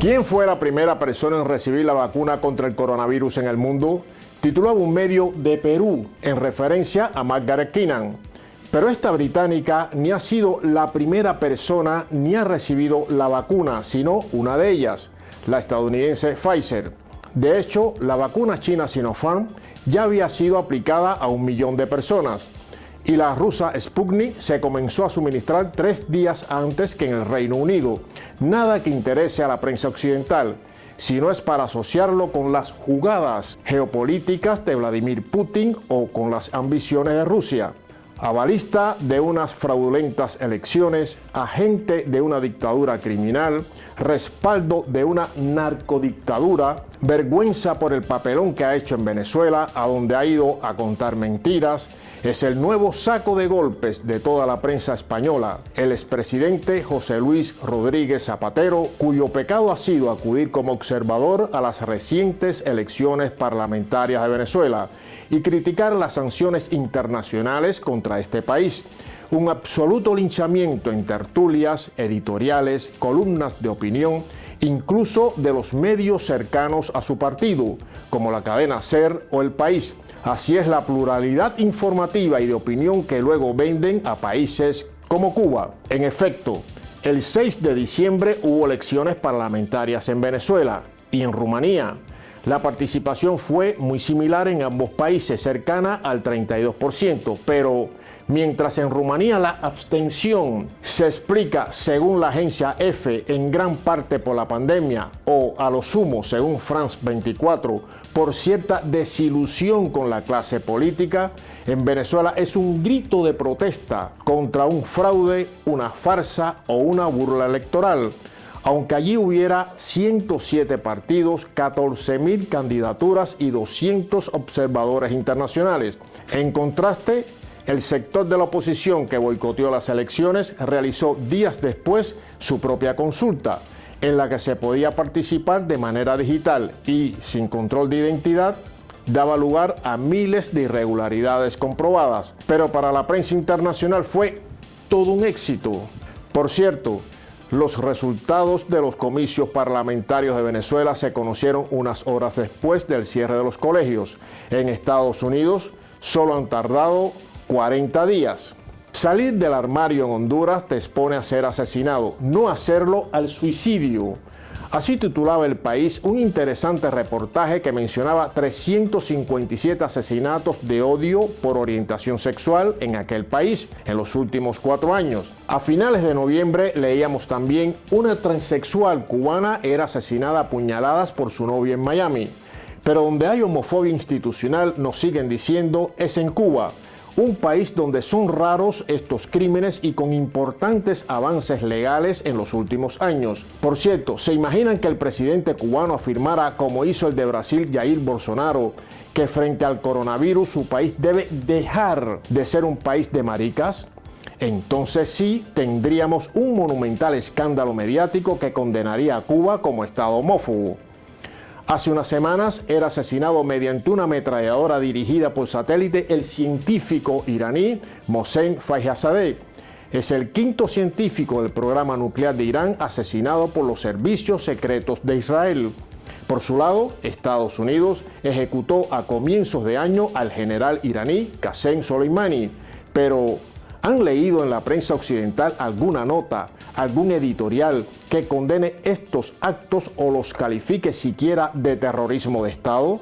¿Quién fue la primera persona en recibir la vacuna contra el coronavirus en el mundo? Titulaba un medio de Perú en referencia a Margaret Keenan. Pero esta británica ni ha sido la primera persona ni ha recibido la vacuna, sino una de ellas, la estadounidense Pfizer. De hecho, la vacuna china Sinopharm ya había sido aplicada a un millón de personas y la rusa Sputnik se comenzó a suministrar tres días antes que en el Reino Unido. Nada que interese a la prensa occidental, si no es para asociarlo con las jugadas geopolíticas de Vladimir Putin o con las ambiciones de Rusia. Avalista de unas fraudulentas elecciones, agente de una dictadura criminal, respaldo de una narcodictadura, vergüenza por el papelón que ha hecho en Venezuela, a donde ha ido a contar mentiras, es el nuevo saco de golpes de toda la prensa española. El expresidente José Luis Rodríguez Zapatero, cuyo pecado ha sido acudir como observador a las recientes elecciones parlamentarias de Venezuela y criticar las sanciones internacionales contra este país. Un absoluto linchamiento en tertulias, editoriales, columnas de opinión, incluso de los medios cercanos a su partido, como la cadena SER o El País. Así es la pluralidad informativa y de opinión que luego venden a países como Cuba. En efecto, el 6 de diciembre hubo elecciones parlamentarias en Venezuela y en Rumanía. La participación fue muy similar en ambos países, cercana al 32%, pero mientras en Rumanía la abstención se explica, según la agencia EFE, en gran parte por la pandemia, o a lo sumo, según France 24, por cierta desilusión con la clase política, en Venezuela es un grito de protesta contra un fraude, una farsa o una burla electoral aunque allí hubiera 107 partidos, 14 mil candidaturas y 200 observadores internacionales. En contraste, el sector de la oposición que boicoteó las elecciones realizó días después su propia consulta, en la que se podía participar de manera digital y sin control de identidad daba lugar a miles de irregularidades comprobadas. Pero para la prensa internacional fue todo un éxito. Por cierto, los resultados de los comicios parlamentarios de Venezuela se conocieron unas horas después del cierre de los colegios. En Estados Unidos solo han tardado 40 días. Salir del armario en Honduras te expone a ser asesinado, no hacerlo al suicidio. Así titulaba El País un interesante reportaje que mencionaba 357 asesinatos de odio por orientación sexual en aquel país en los últimos cuatro años. A finales de noviembre leíamos también una transexual cubana era asesinada a puñaladas por su novia en Miami. Pero donde hay homofobia institucional, nos siguen diciendo, es en Cuba un país donde son raros estos crímenes y con importantes avances legales en los últimos años. Por cierto, ¿se imaginan que el presidente cubano afirmara, como hizo el de Brasil Jair Bolsonaro, que frente al coronavirus su país debe dejar de ser un país de maricas? Entonces sí tendríamos un monumental escándalo mediático que condenaría a Cuba como Estado homófobo. Hace unas semanas era asesinado mediante una ametralladora dirigida por satélite el científico iraní Mohsen Fakhrizadeh. Es el quinto científico del programa nuclear de Irán asesinado por los servicios secretos de Israel. Por su lado, Estados Unidos ejecutó a comienzos de año al general iraní Qasem Soleimani, pero ¿Han leído en la prensa occidental alguna nota, algún editorial que condene estos actos o los califique siquiera de terrorismo de Estado?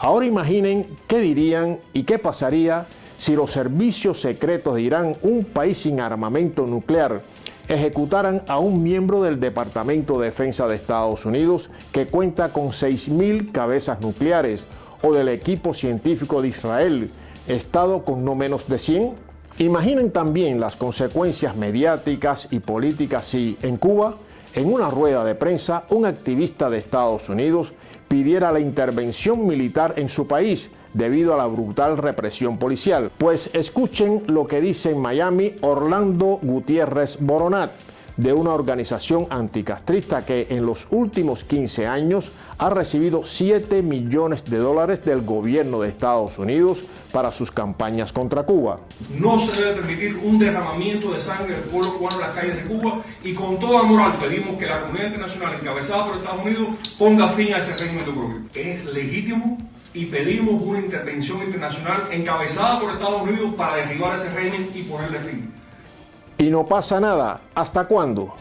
Ahora imaginen qué dirían y qué pasaría si los servicios secretos de Irán, un país sin armamento nuclear, ejecutaran a un miembro del Departamento de Defensa de Estados Unidos que cuenta con 6.000 cabezas nucleares, o del equipo científico de Israel, Estado con no menos de 100? Imaginen también las consecuencias mediáticas y políticas si en Cuba, en una rueda de prensa, un activista de Estados Unidos pidiera la intervención militar en su país debido a la brutal represión policial. Pues escuchen lo que dice en Miami Orlando Gutiérrez Boronat, de una organización anticastrista que en los últimos 15 años ha recibido 7 millones de dólares del gobierno de Estados Unidos para sus campañas contra Cuba. No se debe permitir un derramamiento de sangre del pueblo cubano en las calles de Cuba y con toda moral pedimos que la comunidad internacional encabezada por Estados Unidos ponga fin a ese régimen de oprobio. Es legítimo y pedimos una intervención internacional encabezada por Estados Unidos para derribar ese régimen y ponerle fin. Y no pasa nada. ¿Hasta cuándo?